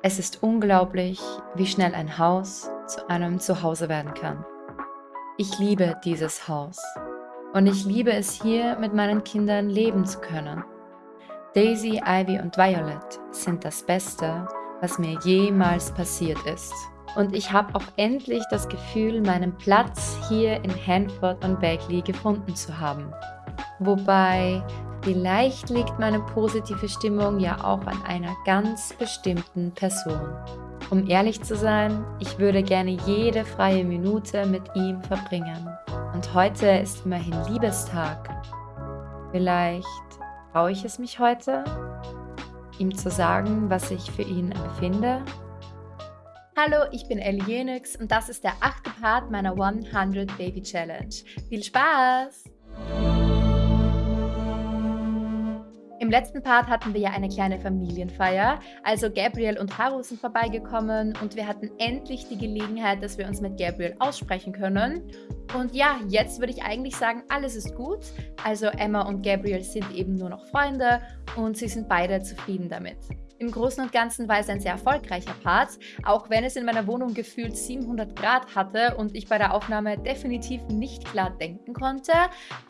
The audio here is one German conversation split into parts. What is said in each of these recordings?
Es ist unglaublich, wie schnell ein Haus zu einem Zuhause werden kann. Ich liebe dieses Haus und ich liebe es hier mit meinen Kindern leben zu können. Daisy, Ivy und Violet sind das Beste, was mir jemals passiert ist. Und ich habe auch endlich das Gefühl, meinen Platz hier in Hanford und Bagley gefunden zu haben. Wobei Vielleicht liegt meine positive Stimmung ja auch an einer ganz bestimmten Person. Um ehrlich zu sein, ich würde gerne jede freie Minute mit ihm verbringen. Und heute ist immerhin Liebestag. Vielleicht traue ich es mich heute, ihm zu sagen, was ich für ihn empfinde? Hallo, ich bin Ellie Jenix und das ist der achte Part meiner 100 Baby Challenge. Viel Spaß! Im letzten Part hatten wir ja eine kleine Familienfeier, also Gabriel und Haru sind vorbeigekommen und wir hatten endlich die Gelegenheit, dass wir uns mit Gabriel aussprechen können. Und ja, jetzt würde ich eigentlich sagen, alles ist gut. Also Emma und Gabriel sind eben nur noch Freunde und sie sind beide zufrieden damit. Im Großen und Ganzen war es ein sehr erfolgreicher Part, auch wenn es in meiner Wohnung gefühlt 700 Grad hatte und ich bei der Aufnahme definitiv nicht klar denken konnte.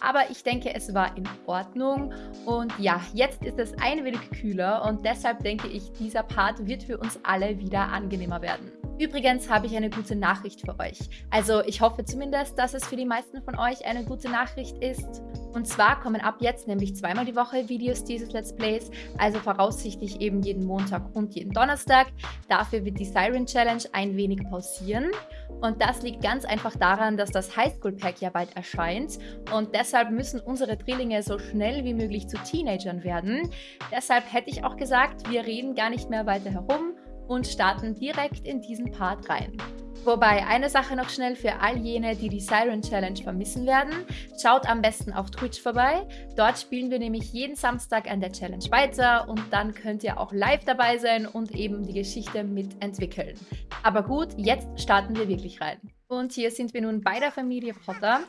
Aber ich denke, es war in Ordnung. Und ja, jetzt ist es ein wenig kühler und deshalb denke ich, dieser Part wird für uns alle wieder angenehmer werden. Übrigens habe ich eine gute Nachricht für euch. Also ich hoffe zumindest, dass es für die meisten von euch eine gute Nachricht ist. Und zwar kommen ab jetzt nämlich zweimal die Woche Videos dieses Let's Plays, also voraussichtlich eben jeden Montag und jeden Donnerstag. Dafür wird die Siren Challenge ein wenig pausieren. Und das liegt ganz einfach daran, dass das Highschool Pack ja bald erscheint. Und deshalb müssen unsere Drillinge so schnell wie möglich zu Teenagern werden. Deshalb hätte ich auch gesagt, wir reden gar nicht mehr weiter herum und starten direkt in diesen Part rein. Wobei, eine Sache noch schnell für all jene, die die Siren Challenge vermissen werden. Schaut am besten auf Twitch vorbei. Dort spielen wir nämlich jeden Samstag an der Challenge weiter und dann könnt ihr auch live dabei sein und eben die Geschichte mitentwickeln. Aber gut, jetzt starten wir wirklich rein. Und hier sind wir nun bei der Familie Potter.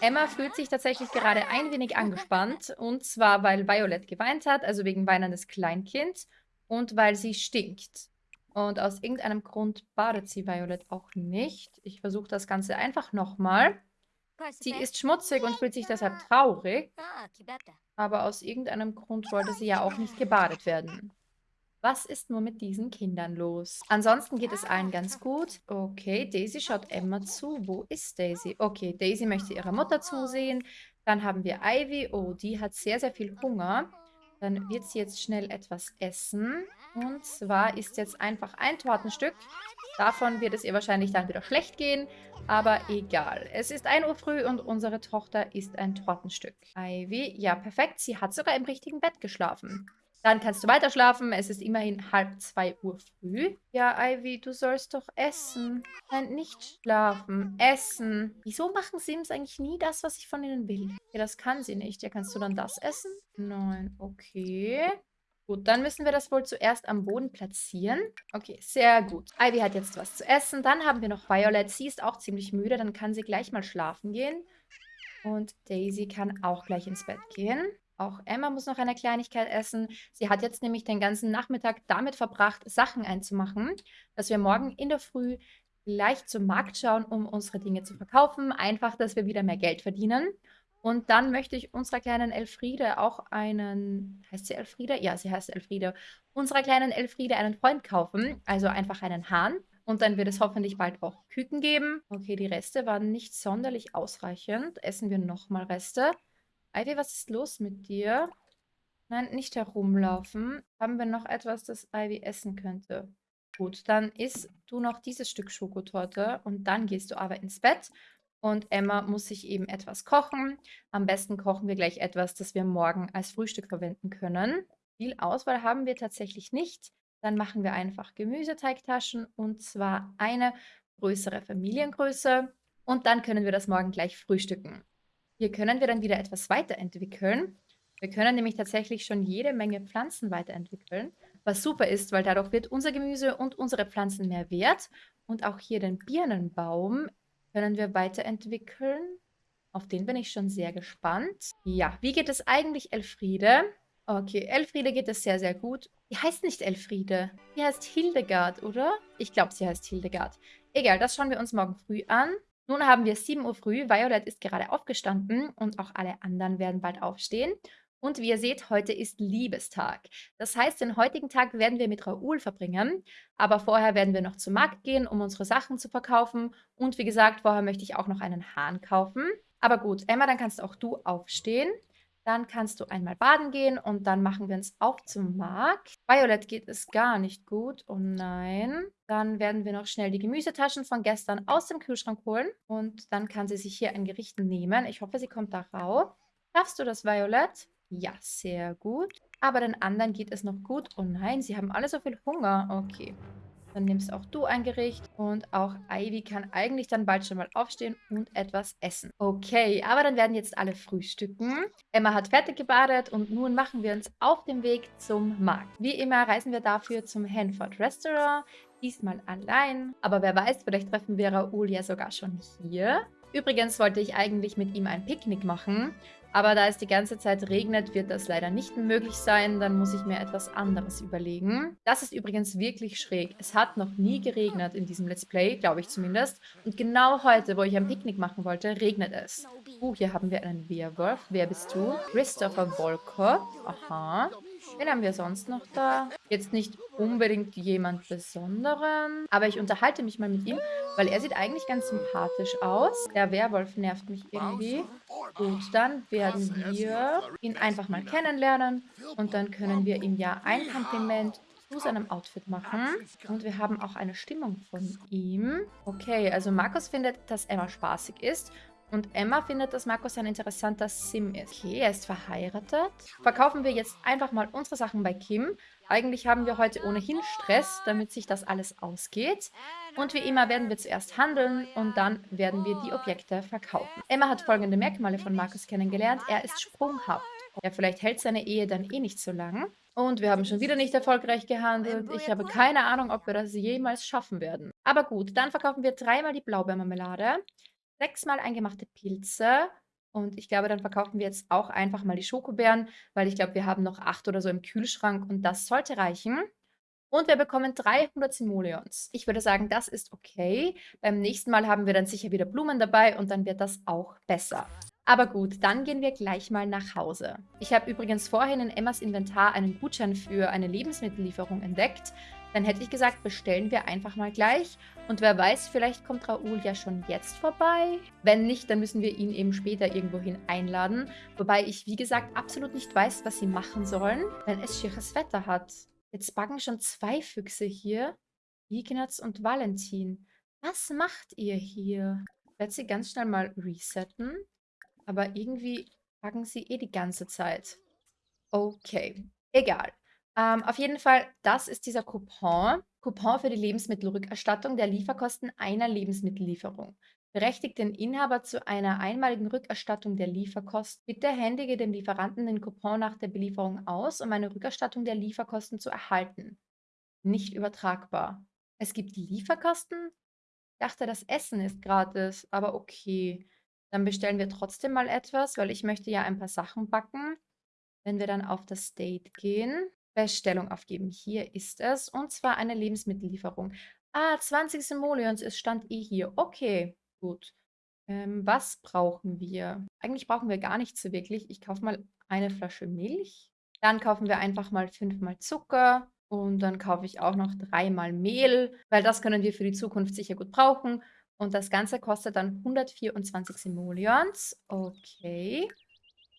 Emma fühlt sich tatsächlich gerade ein wenig angespannt und zwar, weil Violet geweint hat, also wegen weinendes Kleinkind und weil sie stinkt. Und aus irgendeinem Grund badet sie Violet auch nicht. Ich versuche das Ganze einfach nochmal. Sie ist schmutzig und fühlt sich deshalb traurig. Aber aus irgendeinem Grund wollte sie ja auch nicht gebadet werden. Was ist nur mit diesen Kindern los? Ansonsten geht es allen ganz gut. Okay, Daisy schaut Emma zu. Wo ist Daisy? Okay, Daisy möchte ihrer Mutter zusehen. Dann haben wir Ivy. Oh, die hat sehr, sehr viel Hunger. Dann wird sie jetzt schnell etwas essen. Und zwar ist jetzt einfach ein Tortenstück. Davon wird es ihr wahrscheinlich dann wieder schlecht gehen, aber egal. Es ist 1 Uhr früh und unsere Tochter isst ein Tortenstück. Ivy, ja perfekt, sie hat sogar im richtigen Bett geschlafen. Dann kannst du weiter schlafen. Es ist immerhin halb zwei Uhr früh. Ja, Ivy, du sollst doch essen. Nein, nicht schlafen. Essen. Wieso machen Sims eigentlich nie das, was ich von ihnen will? Ja, das kann sie nicht. Ja, kannst du dann das essen? Nein, okay. Gut, dann müssen wir das wohl zuerst am Boden platzieren. Okay, sehr gut. Ivy hat jetzt was zu essen. Dann haben wir noch Violet. Sie ist auch ziemlich müde. Dann kann sie gleich mal schlafen gehen. Und Daisy kann auch gleich ins Bett gehen. Auch Emma muss noch eine Kleinigkeit essen. Sie hat jetzt nämlich den ganzen Nachmittag damit verbracht, Sachen einzumachen, dass wir morgen in der Früh gleich zum Markt schauen, um unsere Dinge zu verkaufen. Einfach, dass wir wieder mehr Geld verdienen. Und dann möchte ich unserer kleinen Elfriede auch einen, heißt sie Elfriede? Ja, sie heißt Elfriede. Unserer kleinen Elfriede einen Freund kaufen, also einfach einen Hahn. Und dann wird es hoffentlich bald auch Küken geben. Okay, die Reste waren nicht sonderlich ausreichend. Essen wir nochmal Reste. Ivy, was ist los mit dir? Nein, nicht herumlaufen. Haben wir noch etwas, das Ivy essen könnte? Gut, dann isst du noch dieses Stück Schokotorte und dann gehst du aber ins Bett und Emma muss sich eben etwas kochen. Am besten kochen wir gleich etwas, das wir morgen als Frühstück verwenden können. Viel Auswahl haben wir tatsächlich nicht. Dann machen wir einfach Gemüseteigtaschen und zwar eine größere Familiengröße. Und dann können wir das morgen gleich frühstücken. Hier können wir dann wieder etwas weiterentwickeln. Wir können nämlich tatsächlich schon jede Menge Pflanzen weiterentwickeln, was super ist, weil dadurch wird unser Gemüse und unsere Pflanzen mehr wert. Und auch hier den Birnenbaum können wir weiterentwickeln. Auf den bin ich schon sehr gespannt. Ja, wie geht es eigentlich Elfriede? Okay, Elfriede geht es sehr, sehr gut. Die heißt nicht Elfriede. Die heißt Hildegard, oder? Ich glaube, sie heißt Hildegard. Egal, das schauen wir uns morgen früh an. Nun haben wir 7 Uhr früh. Violet ist gerade aufgestanden und auch alle anderen werden bald aufstehen. Und wie ihr seht, heute ist Liebestag. Das heißt, den heutigen Tag werden wir mit Raoul verbringen. Aber vorher werden wir noch zum Markt gehen, um unsere Sachen zu verkaufen. Und wie gesagt, vorher möchte ich auch noch einen Hahn kaufen. Aber gut, Emma, dann kannst auch du aufstehen. Dann kannst du einmal baden gehen und dann machen wir uns auch zum Markt. Violet geht es gar nicht gut. Oh nein. Dann werden wir noch schnell die Gemüsetaschen von gestern aus dem Kühlschrank holen. Und dann kann sie sich hier ein Gericht nehmen. Ich hoffe, sie kommt da rauf. Schaffst du das, Violet? Ja, sehr gut. Aber den anderen geht es noch gut. Oh nein, sie haben alle so viel Hunger. Okay. Dann nimmst auch du ein Gericht und auch Ivy kann eigentlich dann bald schon mal aufstehen und etwas essen. Okay, aber dann werden jetzt alle frühstücken. Emma hat fertig gebadet und nun machen wir uns auf den Weg zum Markt. Wie immer reisen wir dafür zum Hanford Restaurant, diesmal allein. Aber wer weiß, vielleicht treffen wir Raoul ja sogar schon hier. Übrigens wollte ich eigentlich mit ihm ein Picknick machen, aber da es die ganze Zeit regnet, wird das leider nicht möglich sein. Dann muss ich mir etwas anderes überlegen. Das ist übrigens wirklich schräg. Es hat noch nie geregnet in diesem Let's Play, glaube ich zumindest. Und genau heute, wo ich ein Picknick machen wollte, regnet es. Uh, hier haben wir einen Werwolf. Wer bist du? Christopher Volkov. Aha. Wen haben wir sonst noch da? Jetzt nicht unbedingt jemand Besonderen, aber ich unterhalte mich mal mit ihm, weil er sieht eigentlich ganz sympathisch aus. Der Werwolf nervt mich irgendwie. Gut, dann werden wir ihn einfach mal kennenlernen und dann können wir ihm ja ein Kompliment zu seinem Outfit machen. Und wir haben auch eine Stimmung von ihm. Okay, also Markus findet, dass Emma spaßig ist und Emma findet, dass Markus ein interessanter Sim ist. Okay, er ist verheiratet. Verkaufen wir jetzt einfach mal unsere Sachen bei Kim. Eigentlich haben wir heute ohnehin Stress, damit sich das alles ausgeht. Und wie immer werden wir zuerst handeln und dann werden wir die Objekte verkaufen. Emma hat folgende Merkmale von Markus kennengelernt. Er ist sprunghaft. Ja, vielleicht hält seine Ehe dann eh nicht so lang. Und wir haben schon wieder nicht erfolgreich gehandelt. Ich habe keine Ahnung, ob wir das jemals schaffen werden. Aber gut, dann verkaufen wir dreimal die Blaubeermarmelade sechsmal eingemachte Pilze. Und ich glaube, dann verkaufen wir jetzt auch einfach mal die Schokobeeren, weil ich glaube, wir haben noch acht oder so im Kühlschrank und das sollte reichen. Und wir bekommen 300 Simoleons. Ich würde sagen, das ist okay. Beim nächsten Mal haben wir dann sicher wieder Blumen dabei und dann wird das auch besser. Aber gut, dann gehen wir gleich mal nach Hause. Ich habe übrigens vorhin in Emmas Inventar einen Gutschein für eine Lebensmittellieferung entdeckt. Dann hätte ich gesagt, bestellen wir einfach mal gleich. Und wer weiß, vielleicht kommt Raoul ja schon jetzt vorbei. Wenn nicht, dann müssen wir ihn eben später irgendwohin einladen. Wobei ich, wie gesagt, absolut nicht weiß, was sie machen sollen, wenn es schieres Wetter hat. Jetzt backen schon zwei Füchse hier. Ignaz und Valentin. Was macht ihr hier? Ich werde sie ganz schnell mal resetten. Aber irgendwie backen sie eh die ganze Zeit. Okay, egal. Ähm, auf jeden Fall, das ist dieser Coupon. Coupon für die Lebensmittelrückerstattung der Lieferkosten einer Lebensmittellieferung. Berechtigt den Inhaber zu einer einmaligen Rückerstattung der Lieferkosten. Bitte händige dem Lieferanten den Coupon nach der Belieferung aus, um eine Rückerstattung der Lieferkosten zu erhalten. Nicht übertragbar. Es gibt Lieferkosten? Ich dachte, das Essen ist gratis, aber okay. Dann bestellen wir trotzdem mal etwas, weil ich möchte ja ein paar Sachen backen. Wenn wir dann auf das Date gehen, Bestellung aufgeben. Hier ist es. Und zwar eine Lebensmittellieferung. Ah, 20 Simoleons, es stand eh hier. Okay, gut. Ähm, was brauchen wir? Eigentlich brauchen wir gar nichts wirklich. Ich kaufe mal eine Flasche Milch. Dann kaufen wir einfach mal fünfmal Zucker. Und dann kaufe ich auch noch dreimal Mehl, weil das können wir für die Zukunft sicher gut brauchen. Und das Ganze kostet dann 124 Simoleons. Okay.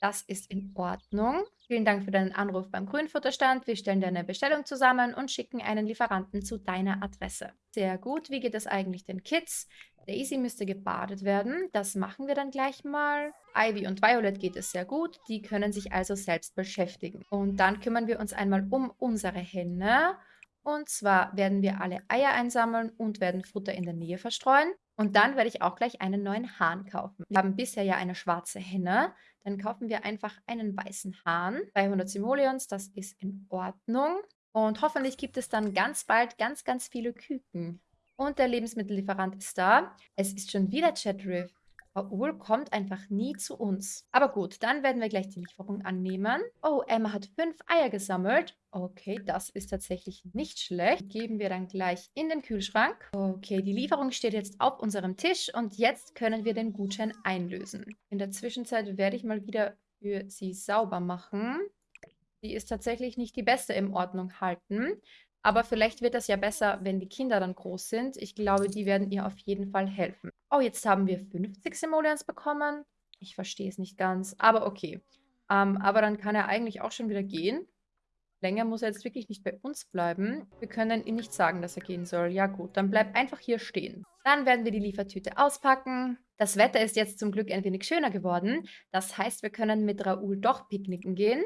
Das ist in Ordnung. Vielen Dank für deinen Anruf beim Grünfutterstand. Wir stellen deine Bestellung zusammen und schicken einen Lieferanten zu deiner Adresse. Sehr gut. Wie geht es eigentlich den Kids? Daisy müsste gebadet werden. Das machen wir dann gleich mal. Ivy und Violet geht es sehr gut. Die können sich also selbst beschäftigen. Und dann kümmern wir uns einmal um unsere Henne. Und zwar werden wir alle Eier einsammeln und werden Futter in der Nähe verstreuen. Und dann werde ich auch gleich einen neuen Hahn kaufen. Wir haben bisher ja eine schwarze Henne. Dann kaufen wir einfach einen weißen Hahn. 300 Simoleons, das ist in Ordnung. Und hoffentlich gibt es dann ganz bald ganz, ganz viele Küken. Und der Lebensmittellieferant ist da. Es ist schon wieder Chatriff. Raoul kommt einfach nie zu uns. Aber gut, dann werden wir gleich die Lieferung annehmen. Oh, Emma hat fünf Eier gesammelt. Okay, das ist tatsächlich nicht schlecht. Geben wir dann gleich in den Kühlschrank. Okay, die Lieferung steht jetzt auf unserem Tisch und jetzt können wir den Gutschein einlösen. In der Zwischenzeit werde ich mal wieder für sie sauber machen. Die ist tatsächlich nicht die beste im Ordnung halten. Aber vielleicht wird das ja besser, wenn die Kinder dann groß sind. Ich glaube, die werden ihr auf jeden Fall helfen. Oh, jetzt haben wir 50 Simoleons bekommen. Ich verstehe es nicht ganz, aber okay. Ähm, aber dann kann er eigentlich auch schon wieder gehen. Länger muss er jetzt wirklich nicht bei uns bleiben. Wir können ihm nicht sagen, dass er gehen soll. Ja gut, dann bleib einfach hier stehen. Dann werden wir die Liefertüte auspacken. Das Wetter ist jetzt zum Glück ein wenig schöner geworden. Das heißt, wir können mit Raoul doch picknicken gehen.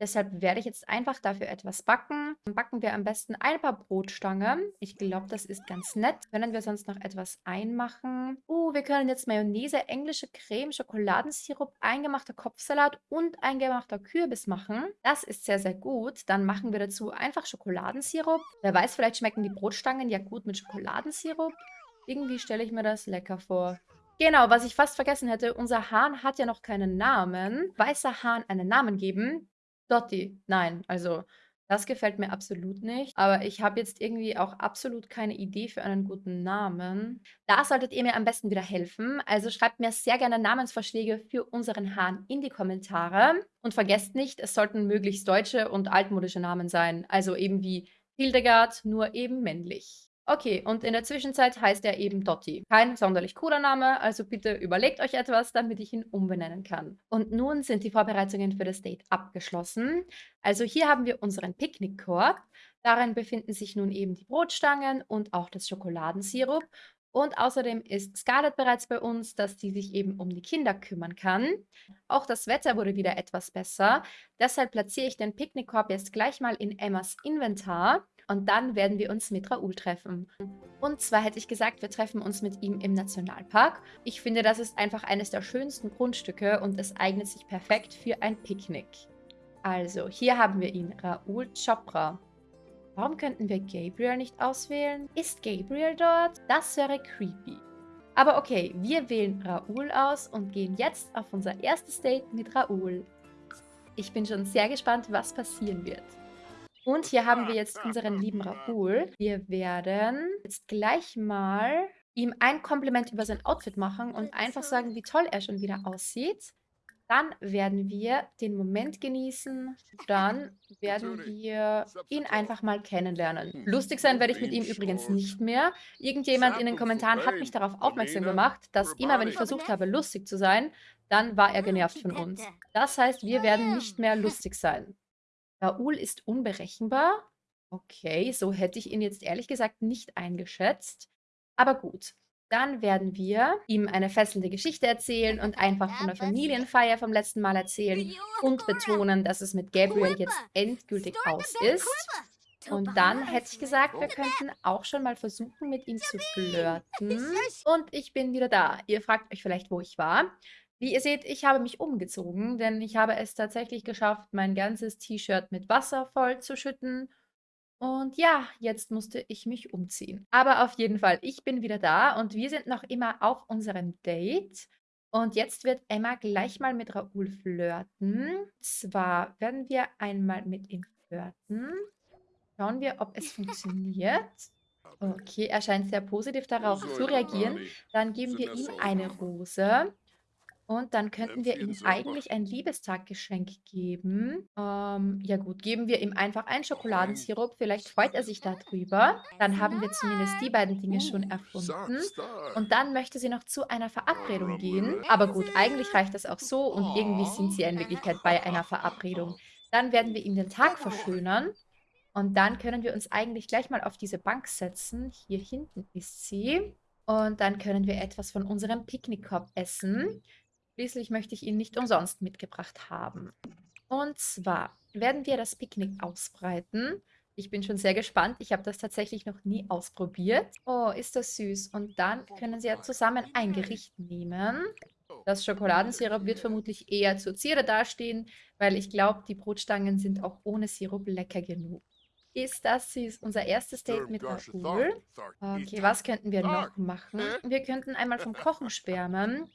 Deshalb werde ich jetzt einfach dafür etwas backen. Dann backen wir am besten ein paar Brotstangen. Ich glaube, das ist ganz nett. Können wir sonst noch etwas einmachen? Uh, wir können jetzt Mayonnaise, englische Creme, Schokoladensirup, eingemachter Kopfsalat und eingemachter Kürbis machen. Das ist sehr, sehr gut. Dann machen wir dazu einfach Schokoladensirup. Wer weiß, vielleicht schmecken die Brotstangen ja gut mit Schokoladensirup. Irgendwie stelle ich mir das lecker vor. Genau, was ich fast vergessen hätte, unser Hahn hat ja noch keinen Namen. Weißer Hahn einen Namen geben? Dotti, nein, also das gefällt mir absolut nicht. Aber ich habe jetzt irgendwie auch absolut keine Idee für einen guten Namen. Da solltet ihr mir am besten wieder helfen. Also schreibt mir sehr gerne Namensvorschläge für unseren Hahn in die Kommentare. Und vergesst nicht, es sollten möglichst deutsche und altmodische Namen sein. Also eben wie Hildegard, nur eben männlich. Okay, und in der Zwischenzeit heißt er eben Dotti. Kein sonderlich cooler Name, also bitte überlegt euch etwas, damit ich ihn umbenennen kann. Und nun sind die Vorbereitungen für das Date abgeschlossen. Also hier haben wir unseren Picknickkorb. Darin befinden sich nun eben die Brotstangen und auch das Schokoladensirup. Und außerdem ist Scarlett bereits bei uns, dass sie sich eben um die Kinder kümmern kann. Auch das Wetter wurde wieder etwas besser. Deshalb platziere ich den Picknickkorb jetzt gleich mal in Emmas Inventar. Und dann werden wir uns mit Raoul treffen. Und zwar hätte ich gesagt, wir treffen uns mit ihm im Nationalpark. Ich finde, das ist einfach eines der schönsten Grundstücke und es eignet sich perfekt für ein Picknick. Also, hier haben wir ihn, Raoul Chopra. Warum könnten wir Gabriel nicht auswählen? Ist Gabriel dort? Das wäre creepy. Aber okay, wir wählen Raoul aus und gehen jetzt auf unser erstes Date mit Raoul. Ich bin schon sehr gespannt, was passieren wird. Und hier haben wir jetzt unseren lieben Raoul. Wir werden jetzt gleich mal ihm ein Kompliment über sein Outfit machen und einfach sagen, wie toll er schon wieder aussieht. Dann werden wir den Moment genießen. Dann werden wir ihn einfach mal kennenlernen. Lustig sein werde ich mit ihm übrigens nicht mehr. Irgendjemand in den Kommentaren hat mich darauf aufmerksam gemacht, dass immer, wenn ich versucht habe, lustig zu sein, dann war er genervt von uns. Das heißt, wir werden nicht mehr lustig sein. Raoul ist unberechenbar. Okay, so hätte ich ihn jetzt ehrlich gesagt nicht eingeschätzt. Aber gut, dann werden wir ihm eine fesselnde Geschichte erzählen und einfach von der Familienfeier vom letzten Mal erzählen und betonen, dass es mit Gabriel jetzt endgültig aus ist. Und dann hätte ich gesagt, wir könnten auch schon mal versuchen, mit ihm zu flirten. Und ich bin wieder da. Ihr fragt euch vielleicht, wo ich war. Wie ihr seht, ich habe mich umgezogen, denn ich habe es tatsächlich geschafft, mein ganzes T-Shirt mit Wasser voll zu schütten. Und ja, jetzt musste ich mich umziehen. Aber auf jeden Fall, ich bin wieder da und wir sind noch immer auf unserem Date. Und jetzt wird Emma gleich mal mit Raoul flirten. Zwar werden wir einmal mit ihm flirten. Schauen wir, ob es funktioniert. Okay, er scheint sehr positiv darauf zu reagieren. Dann geben wir ihm eine Rose. Und dann könnten wir ihm eigentlich ein Liebestaggeschenk geben. Ähm, ja gut, geben wir ihm einfach einen Schokoladensirup. Vielleicht freut er sich darüber. Dann haben wir zumindest die beiden Dinge schon erfunden. Und dann möchte sie noch zu einer Verabredung gehen. Aber gut, eigentlich reicht das auch so. Und irgendwie sind sie in Wirklichkeit bei einer Verabredung. Dann werden wir ihm den Tag verschönern. Und dann können wir uns eigentlich gleich mal auf diese Bank setzen. Hier hinten ist sie. Und dann können wir etwas von unserem Picknickkorb essen. Schließlich möchte ich ihn nicht umsonst mitgebracht haben. Und zwar werden wir das Picknick ausbreiten. Ich bin schon sehr gespannt. Ich habe das tatsächlich noch nie ausprobiert. Oh, ist das süß. Und dann können Sie ja zusammen ein Gericht nehmen. Das Schokoladensirup wird vermutlich eher zur Zierde dastehen, weil ich glaube, die Brotstangen sind auch ohne Sirup lecker genug. Ist das süß? Unser erstes Date mit Raoul. Okay, was könnten wir noch machen? Wir könnten einmal vom Kochen schwärmen.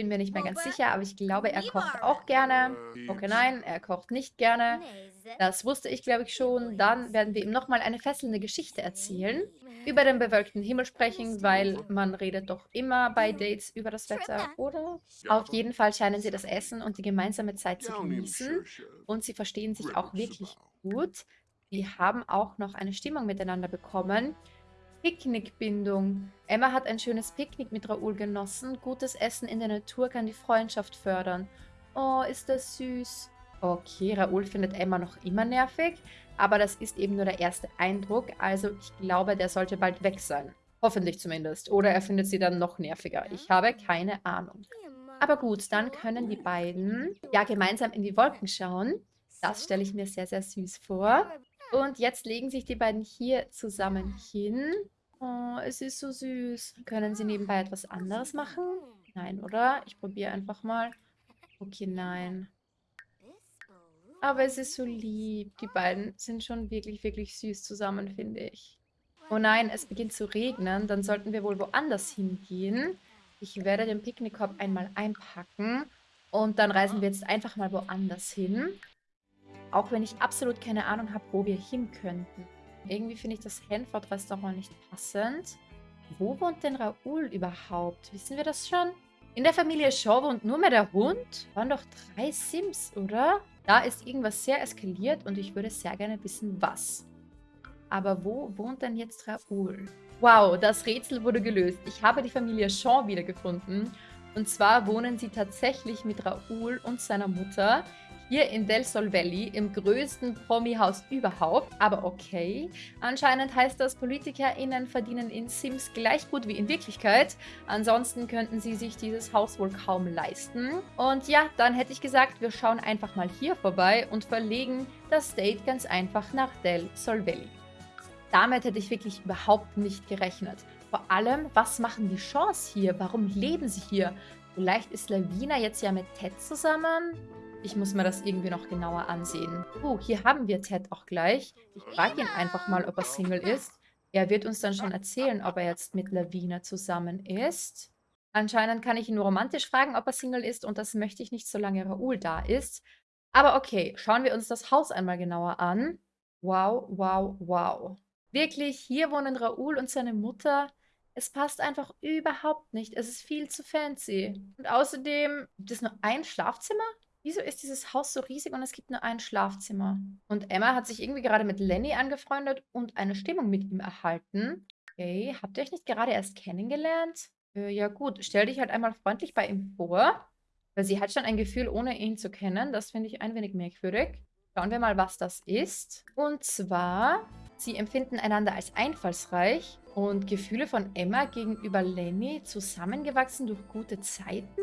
Bin mir nicht mehr ganz sicher, aber ich glaube, er kocht auch gerne. Okay, nein, er kocht nicht gerne. Das wusste ich, glaube ich, schon. Dann werden wir ihm nochmal eine fesselnde Geschichte erzählen. Über den bewölkten Himmel sprechen, weil man redet doch immer bei Dates über das Wetter, oder? Auf jeden Fall scheinen sie das Essen und die gemeinsame Zeit zu genießen. Und sie verstehen sich auch wirklich gut. Die haben auch noch eine Stimmung miteinander bekommen. Picknickbindung. Emma hat ein schönes Picknick mit Raoul genossen. Gutes Essen in der Natur kann die Freundschaft fördern. Oh, ist das süß. Okay, Raoul findet Emma noch immer nervig, aber das ist eben nur der erste Eindruck, also ich glaube, der sollte bald weg sein. Hoffentlich zumindest. Oder er findet sie dann noch nerviger. Ich habe keine Ahnung. Aber gut, dann können die beiden ja gemeinsam in die Wolken schauen. Das stelle ich mir sehr, sehr süß vor. Und jetzt legen sich die beiden hier zusammen hin. Oh, es ist so süß. Können sie nebenbei etwas anderes machen? Nein, oder? Ich probiere einfach mal. Okay, nein. Aber es ist so lieb. Die beiden sind schon wirklich, wirklich süß zusammen, finde ich. Oh nein, es beginnt zu regnen. Dann sollten wir wohl woanders hingehen. Ich werde den Picknickkorb einmal einpacken. Und dann reisen wir jetzt einfach mal woanders hin. Auch wenn ich absolut keine Ahnung habe, wo wir hin könnten. Irgendwie finde ich das Hanford-Restaurant nicht passend. Wo wohnt denn Raoul überhaupt? Wissen wir das schon? In der Familie Shaw wohnt nur mehr der Hund? Waren doch drei Sims, oder? Da ist irgendwas sehr eskaliert und ich würde sehr gerne wissen, was. Aber wo wohnt denn jetzt Raoul? Wow, das Rätsel wurde gelöst. Ich habe die Familie Shaw wiedergefunden. Und zwar wohnen sie tatsächlich mit Raoul und seiner Mutter hier in Del Sol Valley, im größten Promi-Haus überhaupt. Aber okay, anscheinend heißt das, PolitikerInnen verdienen in Sims gleich gut wie in Wirklichkeit. Ansonsten könnten sie sich dieses Haus wohl kaum leisten. Und ja, dann hätte ich gesagt, wir schauen einfach mal hier vorbei und verlegen das Date ganz einfach nach Del Sol Valley. Damit hätte ich wirklich überhaupt nicht gerechnet. Vor allem, was machen die Shaws hier? Warum leben sie hier? Vielleicht ist Lavina jetzt ja mit Ted zusammen? Ich muss mir das irgendwie noch genauer ansehen. Oh, hier haben wir Ted auch gleich. Ich frage ihn einfach mal, ob er Single ist. Er wird uns dann schon erzählen, ob er jetzt mit Lavina zusammen ist. Anscheinend kann ich ihn nur romantisch fragen, ob er Single ist und das möchte ich nicht, solange Raoul da ist. Aber okay, schauen wir uns das Haus einmal genauer an. Wow, wow, wow. Wirklich, hier wohnen Raoul und seine Mutter. Es passt einfach überhaupt nicht. Es ist viel zu fancy. Und außerdem, gibt es nur ein Schlafzimmer? Wieso ist dieses Haus so riesig und es gibt nur ein Schlafzimmer? Und Emma hat sich irgendwie gerade mit Lenny angefreundet und eine Stimmung mit ihm erhalten. Okay, habt ihr euch nicht gerade erst kennengelernt? Äh, ja gut, stell dich halt einmal freundlich bei ihm vor. Weil sie hat schon ein Gefühl, ohne ihn zu kennen. Das finde ich ein wenig merkwürdig. Schauen wir mal, was das ist. Und zwar, sie empfinden einander als einfallsreich und Gefühle von Emma gegenüber Lenny zusammengewachsen durch gute Zeiten.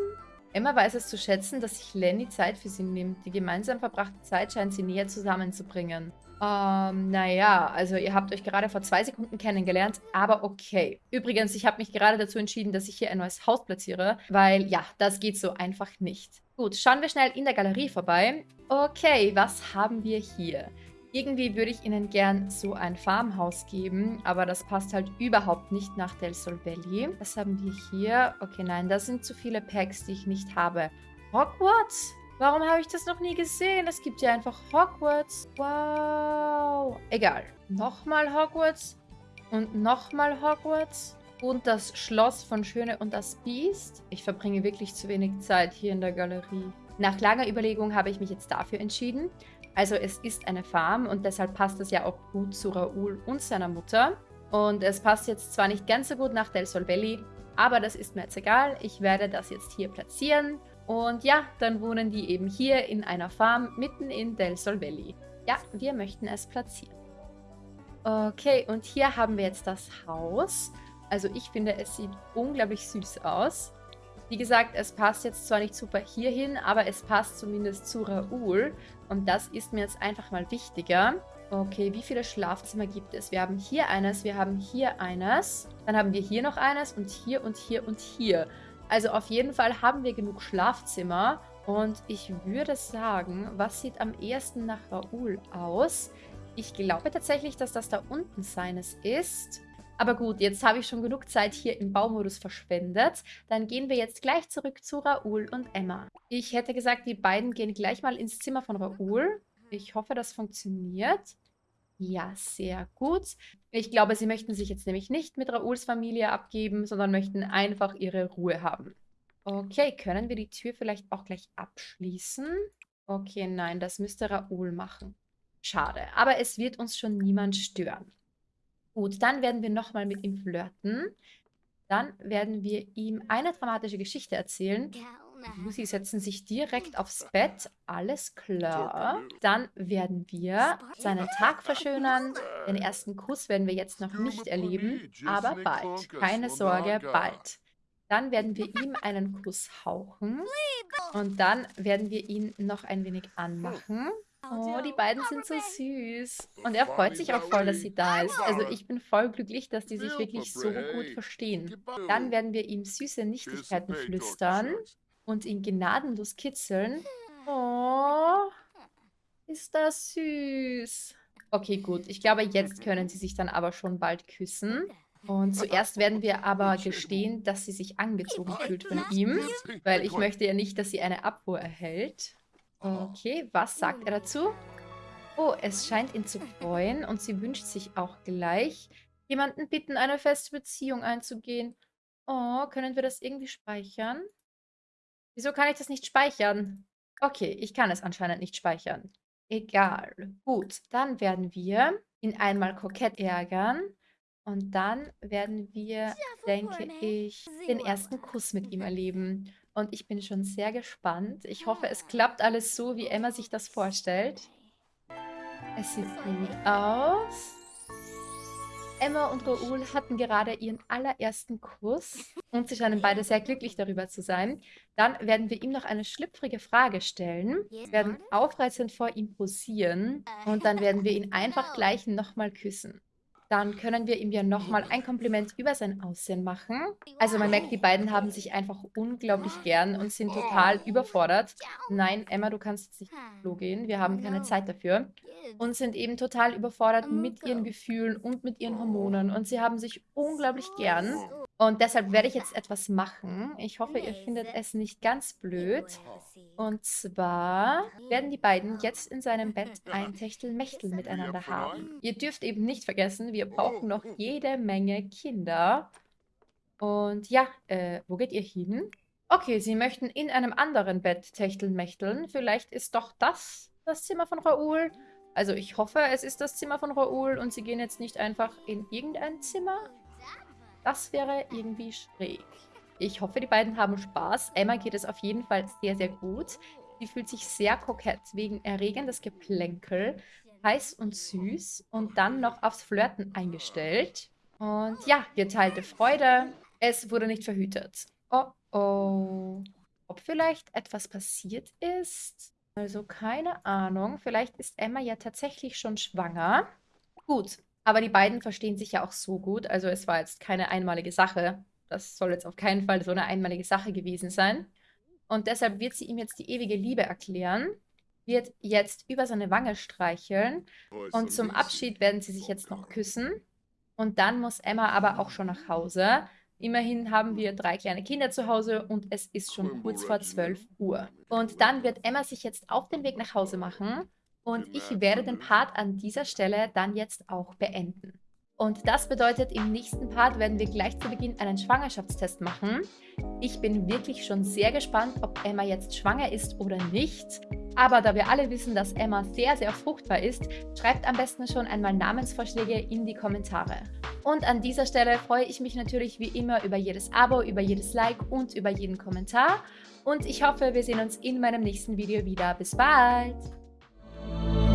Emma weiß es zu schätzen, dass sich Lenny Zeit für sie nimmt. Die gemeinsam verbrachte Zeit scheint sie näher zusammenzubringen. Ähm, naja, also ihr habt euch gerade vor zwei Sekunden kennengelernt, aber okay. Übrigens, ich habe mich gerade dazu entschieden, dass ich hier ein neues Haus platziere, weil ja, das geht so einfach nicht. Gut, schauen wir schnell in der Galerie vorbei. Okay, was haben wir hier? Irgendwie würde ich ihnen gern so ein Farmhaus geben, aber das passt halt überhaupt nicht nach Del Sol Valley. Was haben wir hier? Okay, nein, das sind zu viele Packs, die ich nicht habe. Hogwarts? Warum habe ich das noch nie gesehen? Es gibt ja einfach Hogwarts. Wow. Egal. Nochmal Hogwarts. Und nochmal Hogwarts. Und das Schloss von Schöne und das Biest. Ich verbringe wirklich zu wenig Zeit hier in der Galerie. Nach langer Überlegung habe ich mich jetzt dafür entschieden. Also es ist eine Farm und deshalb passt es ja auch gut zu Raoul und seiner Mutter. Und es passt jetzt zwar nicht ganz so gut nach Del Sol Valley, aber das ist mir jetzt egal. Ich werde das jetzt hier platzieren. Und ja, dann wohnen die eben hier in einer Farm mitten in Del Sol Valley. Ja, wir möchten es platzieren. Okay, und hier haben wir jetzt das Haus. Also ich finde, es sieht unglaublich süß aus. Wie gesagt, es passt jetzt zwar nicht super hierhin, aber es passt zumindest zu Raoul. Und das ist mir jetzt einfach mal wichtiger. Okay, wie viele Schlafzimmer gibt es? Wir haben hier eines, wir haben hier eines. Dann haben wir hier noch eines und hier und hier und hier. Also auf jeden Fall haben wir genug Schlafzimmer. Und ich würde sagen, was sieht am ehesten nach Raoul aus? Ich glaube tatsächlich, dass das da unten seines ist. Aber gut, jetzt habe ich schon genug Zeit hier im Baumodus verschwendet. Dann gehen wir jetzt gleich zurück zu Raoul und Emma. Ich hätte gesagt, die beiden gehen gleich mal ins Zimmer von Raoul. Ich hoffe, das funktioniert. Ja, sehr gut. Ich glaube, sie möchten sich jetzt nämlich nicht mit Raouls Familie abgeben, sondern möchten einfach ihre Ruhe haben. Okay, können wir die Tür vielleicht auch gleich abschließen? Okay, nein, das müsste Raoul machen. Schade, aber es wird uns schon niemand stören. Gut, dann werden wir nochmal mit ihm flirten. Dann werden wir ihm eine dramatische Geschichte erzählen. Lucy setzen sich direkt aufs Bett. Alles klar. Dann werden wir seinen Tag verschönern. Den ersten Kuss werden wir jetzt noch nicht erleben, aber bald. Keine Sorge, bald. Dann werden wir ihm einen Kuss hauchen. Und dann werden wir ihn noch ein wenig anmachen. Oh, die beiden sind so süß. Und er freut sich auch voll, dass sie da ist. Also ich bin voll glücklich, dass die sich wirklich so gut verstehen. Dann werden wir ihm süße Nichtigkeiten flüstern und ihn gnadenlos kitzeln. Oh, ist das süß. Okay, gut. Ich glaube, jetzt können sie sich dann aber schon bald küssen. Und zuerst werden wir aber gestehen, dass sie sich angezogen fühlt von ihm, weil ich möchte ja nicht, dass sie eine Abfuhr erhält. Okay, was sagt er dazu? Oh, es scheint ihn zu freuen und sie wünscht sich auch gleich, jemanden bitten, eine feste Beziehung einzugehen. Oh, können wir das irgendwie speichern? Wieso kann ich das nicht speichern? Okay, ich kann es anscheinend nicht speichern. Egal. Gut, dann werden wir ihn einmal kokett ärgern. Und dann werden wir, denke ich, den ersten Kuss mit ihm erleben. Und ich bin schon sehr gespannt. Ich hoffe, es klappt alles so, wie Emma sich das vorstellt. Es sieht gut aus. Emma und Raoul hatten gerade ihren allerersten Kuss und sie scheinen beide sehr glücklich darüber zu sein. Dann werden wir ihm noch eine schlüpfrige Frage stellen, werden aufreizend vor ihm posieren und dann werden wir ihn einfach gleich nochmal küssen. Dann können wir ihm ja nochmal ein Kompliment über sein Aussehen machen. Also man merkt, die beiden haben sich einfach unglaublich gern und sind total überfordert. Nein, Emma, du kannst nicht ins Klo gehen. Wir haben keine Zeit dafür. Und sind eben total überfordert mit ihren Gefühlen und mit ihren Hormonen. Und sie haben sich unglaublich gern. Und deshalb werde ich jetzt etwas machen. Ich hoffe, ihr findet es nicht ganz blöd. Und zwar werden die beiden jetzt in seinem Bett ein Techtelmechtel miteinander haben. Ihr dürft eben nicht vergessen, wir brauchen noch jede Menge Kinder. Und ja, äh, wo geht ihr hin? Okay, sie möchten in einem anderen Bett techtelmechteln. Vielleicht ist doch das das Zimmer von Raoul. Also ich hoffe, es ist das Zimmer von Raoul und sie gehen jetzt nicht einfach in irgendein Zimmer. Das wäre irgendwie schräg. Ich hoffe, die beiden haben Spaß. Emma geht es auf jeden Fall sehr, sehr gut. Sie fühlt sich sehr kokett wegen erregendes Geplänkel, heiß und süß und dann noch aufs Flirten eingestellt. Und ja, geteilte Freude. Es wurde nicht verhütet. Oh oh. Ob vielleicht etwas passiert ist? Also keine Ahnung. Vielleicht ist Emma ja tatsächlich schon schwanger. Gut, aber die beiden verstehen sich ja auch so gut. Also es war jetzt keine einmalige Sache. Das soll jetzt auf keinen Fall so eine einmalige Sache gewesen sein. Und deshalb wird sie ihm jetzt die ewige Liebe erklären, wird jetzt über seine Wange streicheln und zum Abschied werden sie sich jetzt noch küssen. Und dann muss Emma aber auch schon nach Hause. Immerhin haben wir drei kleine Kinder zu Hause und es ist schon kurz vor 12 Uhr. Und dann wird Emma sich jetzt auf den Weg nach Hause machen und ich werde den Part an dieser Stelle dann jetzt auch beenden. Und das bedeutet, im nächsten Part werden wir gleich zu Beginn einen Schwangerschaftstest machen. Ich bin wirklich schon sehr gespannt, ob Emma jetzt schwanger ist oder nicht. Aber da wir alle wissen, dass Emma sehr, sehr fruchtbar ist, schreibt am besten schon einmal Namensvorschläge in die Kommentare. Und an dieser Stelle freue ich mich natürlich wie immer über jedes Abo, über jedes Like und über jeden Kommentar. Und ich hoffe, wir sehen uns in meinem nächsten Video wieder. Bis bald! Thank you.